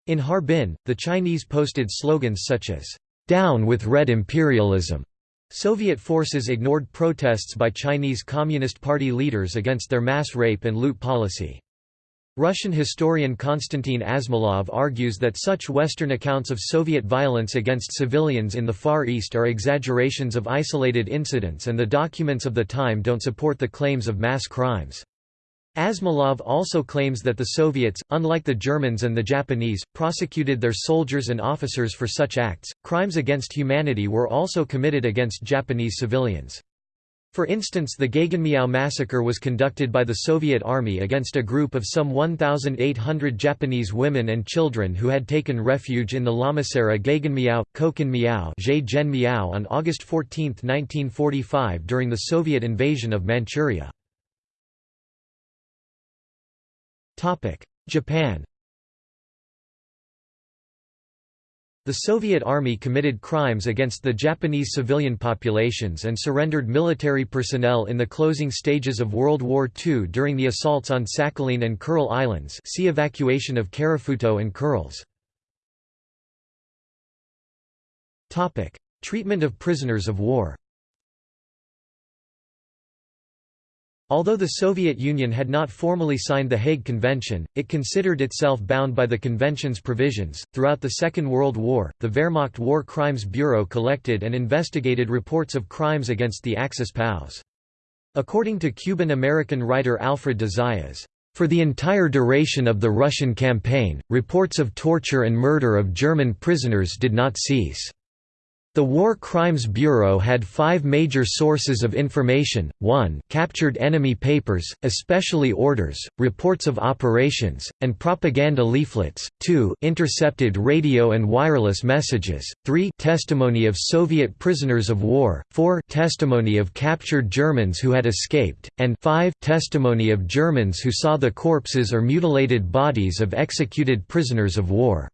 In Harbin, the Chinese posted slogans such as, "'Down with Red Imperialism' Soviet forces ignored protests by Chinese Communist Party leaders against their mass rape and loot policy. Russian historian Konstantin Asmolov argues that such Western accounts of Soviet violence against civilians in the Far East are exaggerations of isolated incidents and the documents of the time don't support the claims of mass crimes. Asmolov also claims that the Soviets, unlike the Germans and the Japanese, prosecuted their soldiers and officers for such acts. Crimes against humanity were also committed against Japanese civilians. For instance the Gegenmiao massacre was conducted by the Soviet Army against a group of some 1,800 Japanese women and children who had taken refuge in the Lamaseira Gegenmiao, Kokan on August 14, 1945 during the Soviet invasion of Manchuria. Japan The Soviet Army committed crimes against the Japanese civilian populations and surrendered military personnel in the closing stages of World War II during the assaults on Sakhalin and Kuril Islands see evacuation of Karafuto and Kurils. Treatment of prisoners of war Although the Soviet Union had not formally signed the Hague Convention, it considered itself bound by the convention's provisions. Throughout the Second World War, the Wehrmacht War Crimes Bureau collected and investigated reports of crimes against the Axis POWs. According to Cuban-American writer Alfred de Zayas, for the entire duration of the Russian campaign, reports of torture and murder of German prisoners did not cease. The War Crimes Bureau had five major sources of information, 1 captured enemy papers, especially orders, reports of operations, and propaganda leaflets, 2 intercepted radio and wireless messages, 3 testimony of Soviet prisoners of war, 4 testimony of captured Germans who had escaped, and 5 testimony of Germans who saw the corpses or mutilated bodies of executed prisoners of war.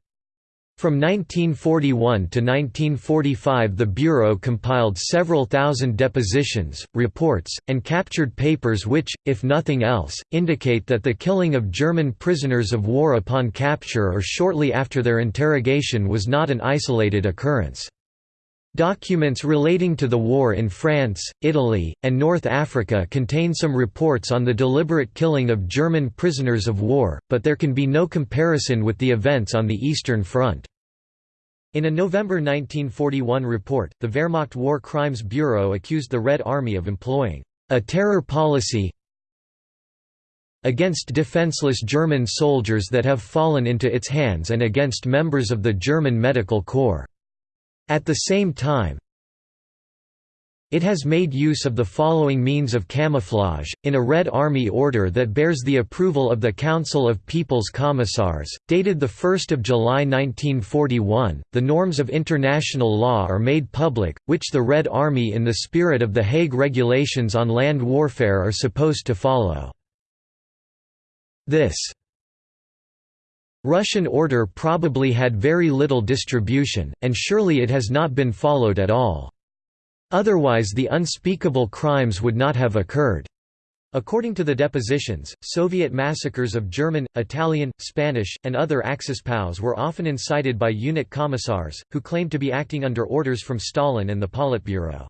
From 1941 to 1945 the Bureau compiled several thousand depositions, reports, and captured papers which, if nothing else, indicate that the killing of German prisoners of war upon capture or shortly after their interrogation was not an isolated occurrence. Documents relating to the war in France, Italy, and North Africa contain some reports on the deliberate killing of German prisoners of war, but there can be no comparison with the events on the Eastern Front. In a November 1941 report, the Wehrmacht War Crimes Bureau accused the Red Army of employing a terror policy against defenseless German soldiers that have fallen into its hands and against members of the German Medical Corps. At the same time, it has made use of the following means of camouflage, in a Red Army order that bears the approval of the Council of People's Commissars, dated 1 July 1941, the norms of international law are made public, which the Red Army in the spirit of the Hague Regulations on Land Warfare are supposed to follow. This Russian order probably had very little distribution, and surely it has not been followed at all. Otherwise the unspeakable crimes would not have occurred. According to the depositions, Soviet massacres of German, Italian, Spanish, and other Axis POWs were often incited by unit commissars, who claimed to be acting under orders from Stalin and the Politburo.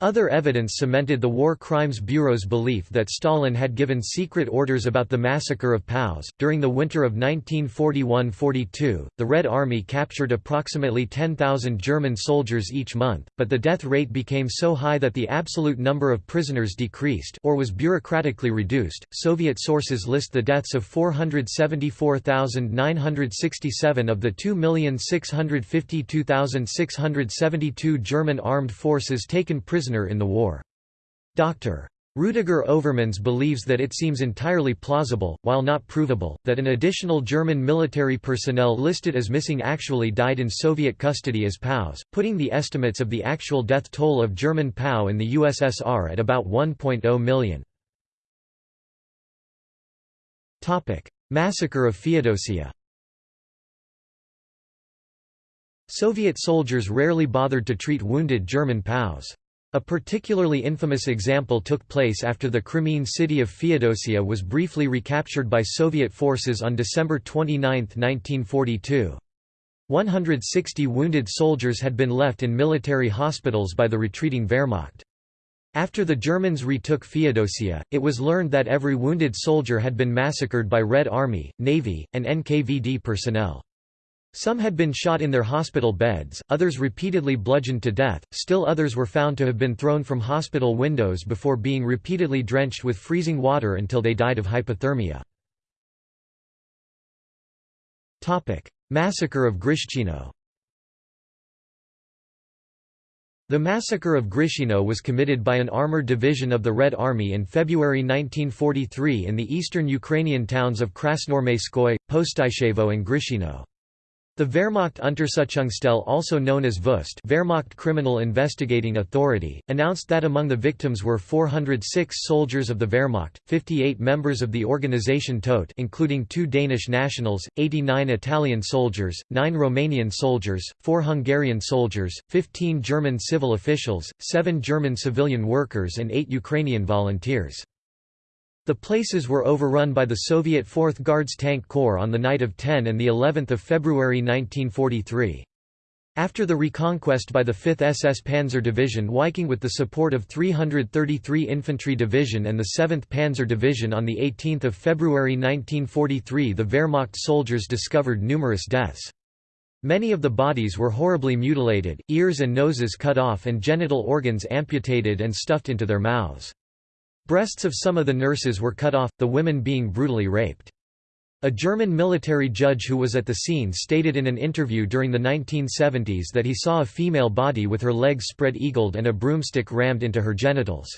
Other evidence cemented the War Crimes Bureau's belief that Stalin had given secret orders about the massacre of POWs. During the winter of 1941 42, the Red Army captured approximately 10,000 German soldiers each month, but the death rate became so high that the absolute number of prisoners decreased or was bureaucratically reduced. Soviet sources list the deaths of 474,967 of the 2,652,672 German armed forces taken prisoner prisoner in the war. Dr. Rudiger Overmans believes that it seems entirely plausible, while not provable, that an additional German military personnel listed as missing actually died in Soviet custody as POWs, putting the estimates of the actual death toll of German POW in the USSR at about 1.0 million. Massacre of Feodosia Soviet soldiers rarely bothered to treat wounded German POWs. A particularly infamous example took place after the Crimean city of Feodosia was briefly recaptured by Soviet forces on December 29, 1942. 160 wounded soldiers had been left in military hospitals by the retreating Wehrmacht. After the Germans retook Feodosia, it was learned that every wounded soldier had been massacred by Red Army, Navy, and NKVD personnel. Some had been shot in their hospital beds, others repeatedly bludgeoned to death, still others were found to have been thrown from hospital windows before being repeatedly drenched with freezing water until they died of hypothermia. Massacre of Grishino The massacre of Grishino was committed by an armored division of the Red Army in February 1943 in the eastern Ukrainian towns of Krasnoarmeyskoye, Postishevo and Grishino. The Wehrmacht Untersuchungsstelle also known as VUST Wehrmacht Criminal Investigating Authority, announced that among the victims were 406 soldiers of the Wehrmacht, 58 members of the organization Todt including two Danish nationals, 89 Italian soldiers, 9 Romanian soldiers, 4 Hungarian soldiers, 15 German civil officials, 7 German civilian workers and 8 Ukrainian volunteers. The places were overrun by the Soviet 4th Guards Tank Corps on the night of 10 and of February 1943. After the reconquest by the 5th SS Panzer Division Viking with the support of 333 Infantry Division and the 7th Panzer Division on 18 February 1943 the Wehrmacht soldiers discovered numerous deaths. Many of the bodies were horribly mutilated, ears and noses cut off and genital organs amputated and stuffed into their mouths. Breasts of some of the nurses were cut off, the women being brutally raped. A German military judge who was at the scene stated in an interview during the 1970s that he saw a female body with her legs spread-eagled and a broomstick rammed into her genitals.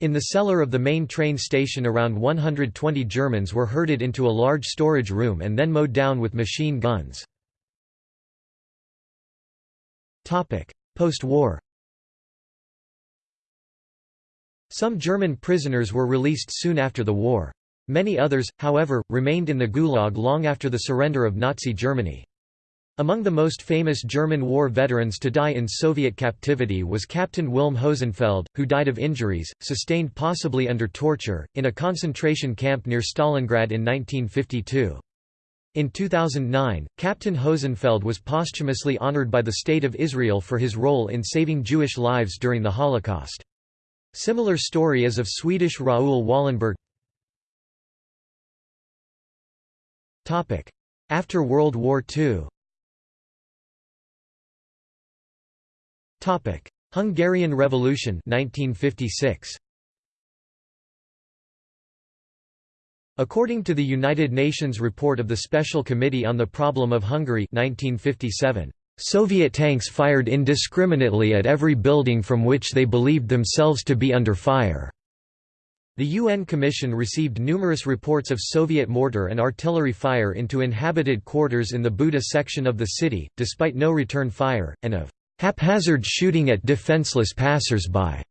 In the cellar of the main train station around 120 Germans were herded into a large storage room and then mowed down with machine guns. Post-war some German prisoners were released soon after the war. Many others, however, remained in the Gulag long after the surrender of Nazi Germany. Among the most famous German war veterans to die in Soviet captivity was Captain Wilm Hosenfeld, who died of injuries, sustained possibly under torture, in a concentration camp near Stalingrad in 1952. In 2009, Captain Hosenfeld was posthumously honored by the State of Israel for his role in saving Jewish lives during the Holocaust. Similar story is of Swedish Raoul Wallenberg. After World War II Hungarian Revolution 1956 According to the United Nations report of the Special Committee on the Problem of Hungary 1957, Soviet tanks fired indiscriminately at every building from which they believed themselves to be under fire. The UN Commission received numerous reports of Soviet mortar and artillery fire into inhabited quarters in the Buda section of the city, despite no return fire, and of haphazard shooting at defenseless passers-by.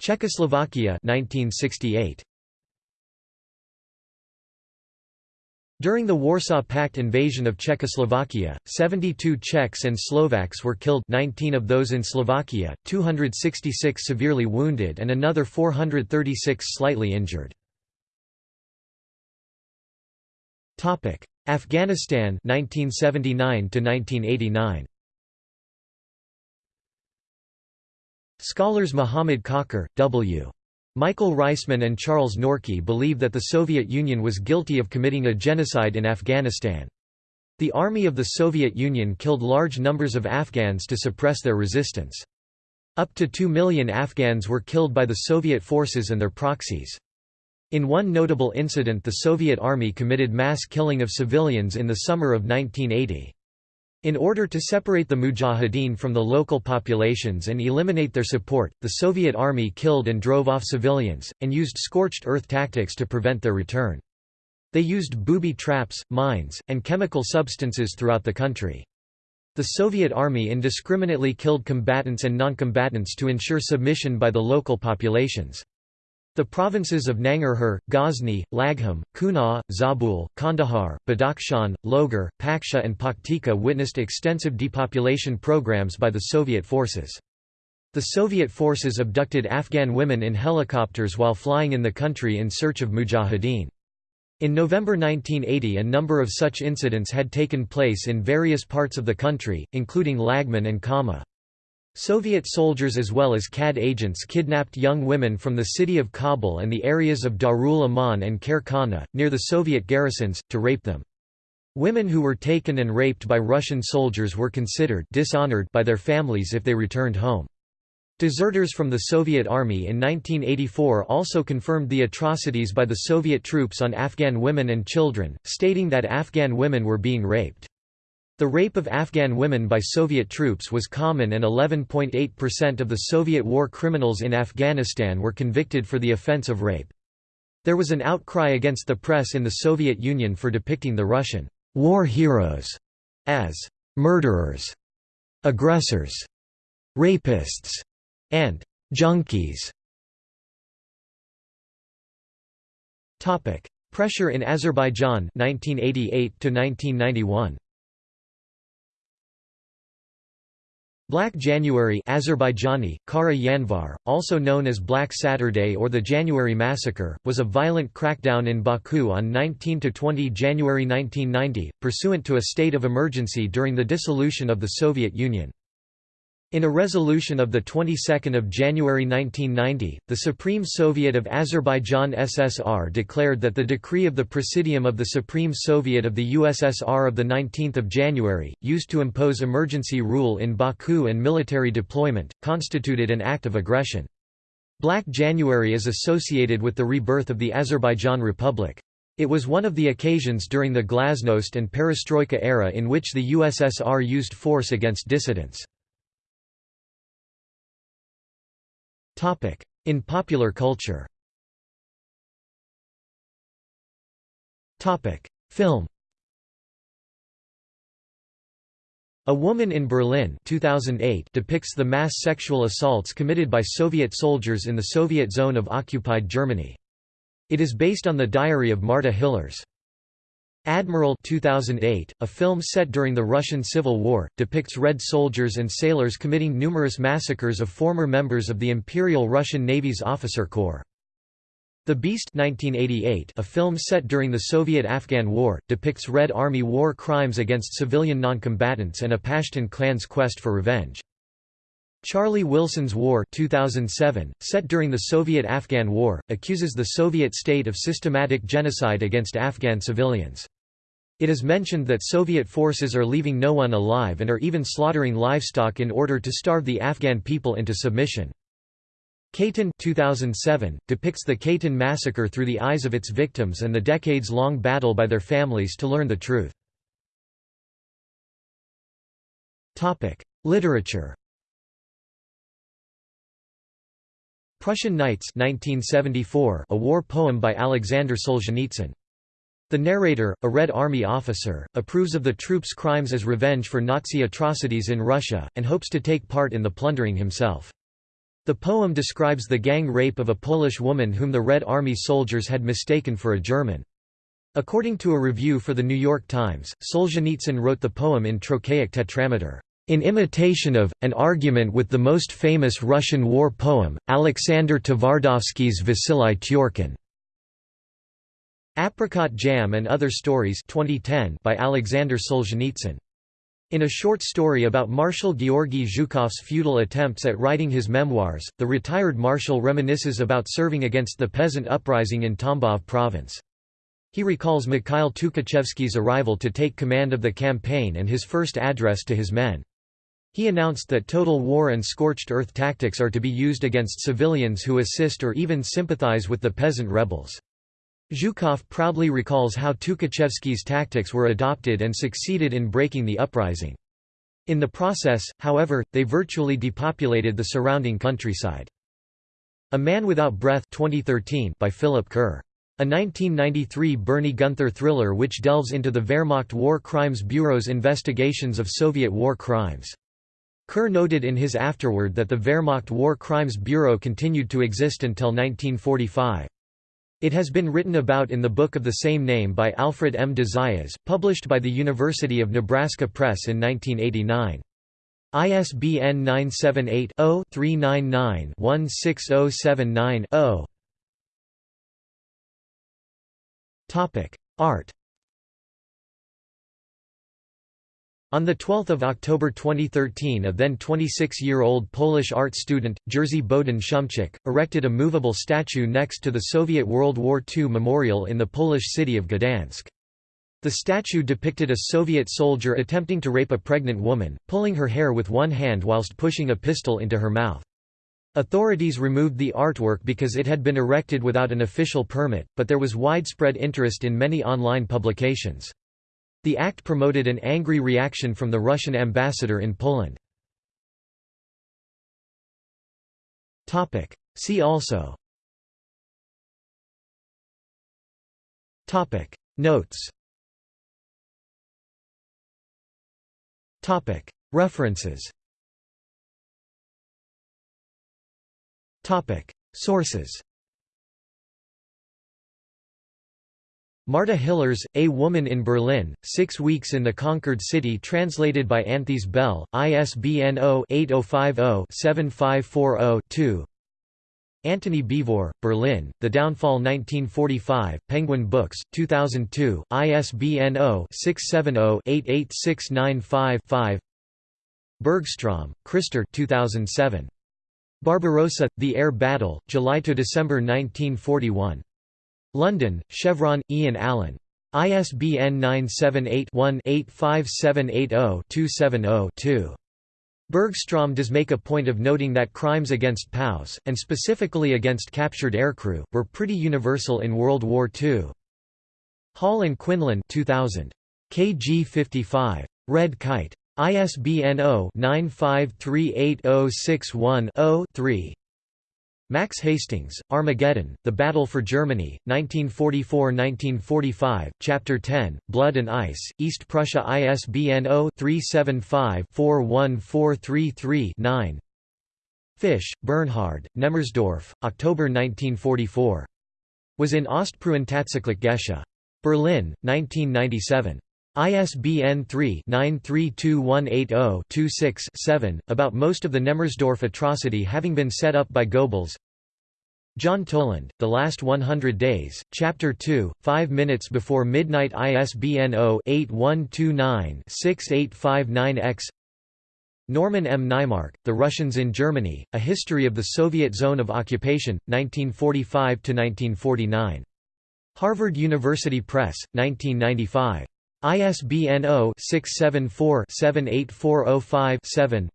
Czechoslovakia 1968. During the Warsaw Pact invasion of Czechoslovakia, 72 Czechs and Slovaks were killed 19 of those in Slovakia, 266 severely wounded and another 436 slightly injured. Afghanistan 1979 1989 Scholars Muhammad Kakar, W. Michael Reisman and Charles Norchi believe that the Soviet Union was guilty of committing a genocide in Afghanistan. The army of the Soviet Union killed large numbers of Afghans to suppress their resistance. Up to 2 million Afghans were killed by the Soviet forces and their proxies. In one notable incident the Soviet army committed mass killing of civilians in the summer of 1980. In order to separate the Mujahideen from the local populations and eliminate their support, the Soviet army killed and drove off civilians, and used scorched earth tactics to prevent their return. They used booby traps, mines, and chemical substances throughout the country. The Soviet army indiscriminately killed combatants and noncombatants to ensure submission by the local populations. The provinces of Nangarhar, Ghazni, Laghman, Kunar, Zabul, Kandahar, Badakhshan, Logar, Paktia and Paktika witnessed extensive depopulation programs by the Soviet forces. The Soviet forces abducted Afghan women in helicopters while flying in the country in search of mujahideen. In November 1980 a number of such incidents had taken place in various parts of the country, including Laghman and Kama. Soviet soldiers as well as KHAD agents kidnapped young women from the city of Kabul and the areas of Darul Aman and Khair Khana, near the Soviet garrisons, to rape them. Women who were taken and raped by Russian soldiers were considered dishonored by their families if they returned home. Deserters from the Soviet Army in 1984 also confirmed the atrocities by the Soviet troops on Afghan women and children, stating that Afghan women were being raped. The rape of Afghan women by Soviet troops was common and 11.8% of the Soviet war criminals in Afghanistan were convicted for the offense of rape. There was an outcry against the press in the Soviet Union for depicting the Russian war heroes as murderers, aggressors, rapists, and junkies. Topic: Pressure in Azerbaijan 1988 to 1991 Black January Azerbaijani, Kara Yanvar, also known as Black Saturday or the January Massacre, was a violent crackdown in Baku on 19–20 January 1990, pursuant to a state of emergency during the dissolution of the Soviet Union. In a resolution of the 22nd of January 1990, the Supreme Soviet of Azerbaijan SSR declared that the decree of the Presidium of the Supreme Soviet of the USSR of the 19th of January, used to impose emergency rule in Baku and military deployment, constituted an act of aggression. Black January is associated with the rebirth of the Azerbaijan Republic. It was one of the occasions during the Glasnost and Perestroika era in which the USSR used force against dissidents. In popular culture Film A Woman in Berlin 2008 depicts the mass sexual assaults committed by Soviet soldiers in the Soviet zone of occupied Germany. It is based on the diary of Marta Hillers. Admiral 2008, a film set during the Russian Civil War, depicts Red soldiers and sailors committing numerous massacres of former members of the Imperial Russian Navy's officer corps. The Beast 1988, a film set during the Soviet-Afghan War, depicts Red Army war crimes against civilian noncombatants and a Pashtun clan's quest for revenge. Charlie Wilson's War 2007, set during the Soviet-Afghan War, accuses the Soviet state of systematic genocide against Afghan civilians. It is mentioned that Soviet forces are leaving no one alive and are even slaughtering livestock in order to starve the Afghan people into submission. Katyn 2007, depicts the Katyn massacre through the eyes of its victims and the decades-long battle by their families to learn the truth. Literature Prussian Nights 1974, a war poem by Alexander Solzhenitsyn. The narrator, a Red Army officer, approves of the troops' crimes as revenge for Nazi atrocities in Russia, and hopes to take part in the plundering himself. The poem describes the gang rape of a Polish woman whom the Red Army soldiers had mistaken for a German. According to a review for The New York Times, Solzhenitsyn wrote the poem in trochaic tetrameter, "...in imitation of, an argument with the most famous Russian war poem, Alexander Tvardovsky's Vasily Tyorkin." Apricot Jam and Other Stories 2010 by Alexander Solzhenitsyn. In a short story about Marshal Georgy Zhukov's futile attempts at writing his memoirs, the retired marshal reminisces about serving against the peasant uprising in Tambov province. He recalls Mikhail Tukhachevsky's arrival to take command of the campaign and his first address to his men. He announced that total war and scorched earth tactics are to be used against civilians who assist or even sympathize with the peasant rebels. Zhukov proudly recalls how Tukhachevsky's tactics were adopted and succeeded in breaking the uprising. In the process, however, they virtually depopulated the surrounding countryside. A Man Without Breath 2013 by Philip Kerr. A 1993 Bernie Gunther thriller which delves into the Wehrmacht War Crimes Bureau's investigations of Soviet war crimes. Kerr noted in his afterword that the Wehrmacht War Crimes Bureau continued to exist until 1945. It has been written about in the book of the same name by Alfred M. de Zayas, published by the University of Nebraska Press in 1989. ISBN 978 0 399 16079 0. Topic: Art. On 12 October 2013 a then 26-year-old Polish art student, Jerzy Bohdan Szumczyk, erected a movable statue next to the Soviet World War II memorial in the Polish city of Gdansk. The statue depicted a Soviet soldier attempting to rape a pregnant woman, pulling her hair with one hand whilst pushing a pistol into her mouth. Authorities removed the artwork because it had been erected without an official permit, but there was widespread interest in many online publications. The act promoted an angry reaction from the Russian ambassador in Poland. See also. Notes. References. Sources Marta Hillers, A Woman in Berlin, Six Weeks in the Conquered City translated by Anthea Bell, ISBN 0-8050-7540-2 Antony Beevor, Berlin, The Downfall 1945, Penguin Books, 2002, ISBN 0-670-88695-5 Bergstrom, Christer 2007. Barbarossa, The Air Battle, July–December 1941. London, Chevron, Ian Allan. ISBN 978-1-85780-270-2. Bergstrom does make a point of noting that crimes against POWs, and specifically against captured aircrew, were pretty universal in World War II. Hall and Quinlan 2000. KG 55. Red Kite. ISBN 0-9538061-0-3 Max Hastings, Armageddon, The Battle for Germany, 1944–1945, Chapter 10, Blood and Ice, East Prussia ISBN 0-375-41433-9 Fisch, Bernhard, Nemmersdorf, October 1944. Was in Ostpreußen Tatsächlich Geschah. Berlin, 1997. ISBN 3-932180-26-7, about most of the Nemmersdorf atrocity having been set up by Goebbels John Toland, The Last 100 Days, Chapter 2, 5 minutes before midnight ISBN 0-8129-6859-X Norman M. Naimark, The Russians in Germany, A History of the Soviet Zone of Occupation, 1945–1949. Harvard University Press, 1995. ISBN 0-674-78405-7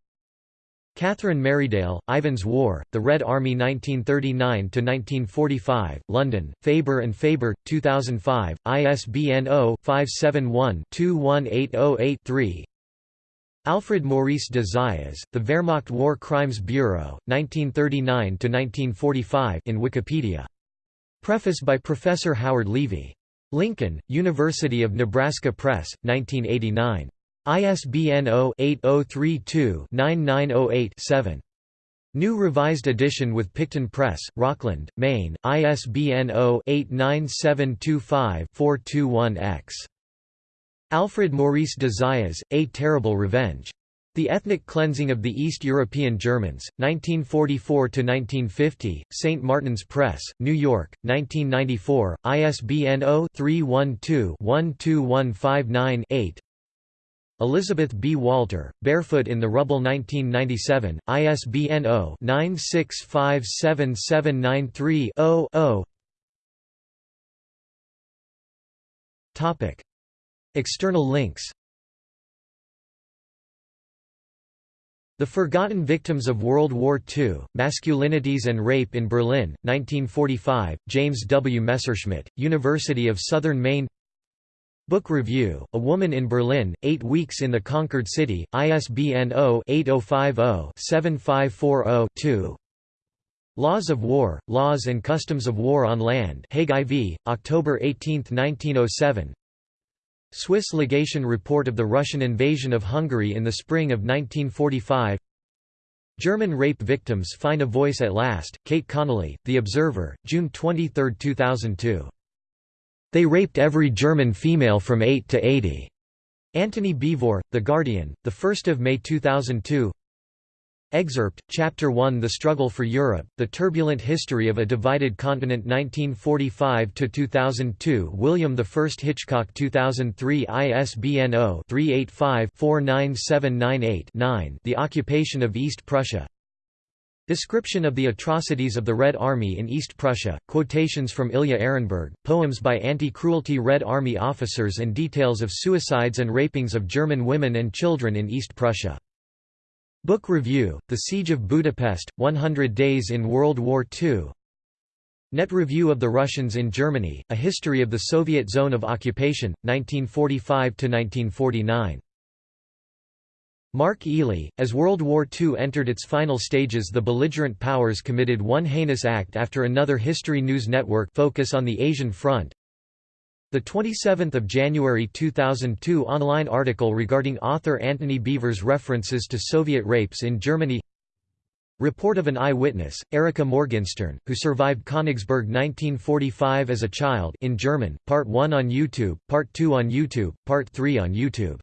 Catherine Merridale, Ivan's War, The Red Army 1939–1945, London, Faber and Faber, 2005, ISBN 0-571-21808-3 Alfred Maurice de Zayas, The Wehrmacht War Crimes Bureau, 1939–1945 in Wikipedia. Preface by Professor Howard Levie. Lincoln, University of Nebraska Press, 1989. ISBN 0-8032-9908-7. New revised edition with Picton Press, Rockland, Maine, ISBN 0-89725-421-X. Alfred Maurice de Zayas, A Terrible Revenge. The Ethnic Cleansing of the East European Germans, 1944–1950, St. Martin's Press, New York, 1994, ISBN 0-312-12159-8 Elizabeth B. Walter, Barefoot in the Rubble 1997, ISBN 0-9657793-0-0 External links The Forgotten Victims of World War II, Masculinities and Rape in Berlin, 1945, James W. Messerschmidt, University of Southern Maine Book Review, A Woman in Berlin, Eight Weeks in the Conquered City, ISBN 0-8050-7540-2 Laws of War, Laws and Customs of War on Land Hague IV, October 18, 1907 Swiss legation report of the Russian invasion of Hungary in the spring of 1945 German rape victims find a voice at last, Kate Connolly, The Observer, June 23, 2002 they raped every German female from 8 to 80. Antony Beevor, The Guardian, 1 May 2002 Excerpt, Chapter 1 The Struggle for Europe, The Turbulent History of a Divided Continent 1945–2002 William I Hitchcock 2003 ISBN 0-385-49798-9 The Occupation of East Prussia Description of the atrocities of the Red Army in East Prussia, quotations from Ilya Ehrenburg, poems by anti-cruelty Red Army officers and details of suicides and rapings of German women and children in East Prussia. Book Review, The Siege of Budapest, 100 Days in World War II Net Review of the Russians in Germany, A History of the Soviet Zone of Occupation, 1945–1949 Mark Ealey, as World War II entered its final stages the belligerent powers committed one heinous act after another History News Network focus on the Asian Front. The 27th of January 2002 online article regarding author Antony Beevor's references to Soviet rapes in Germany. Report of an eyewitness, Erika Morgenstern, who survived Königsberg 1945 as a child in German, Part 1 on YouTube, Part 2 on YouTube, Part 3 on YouTube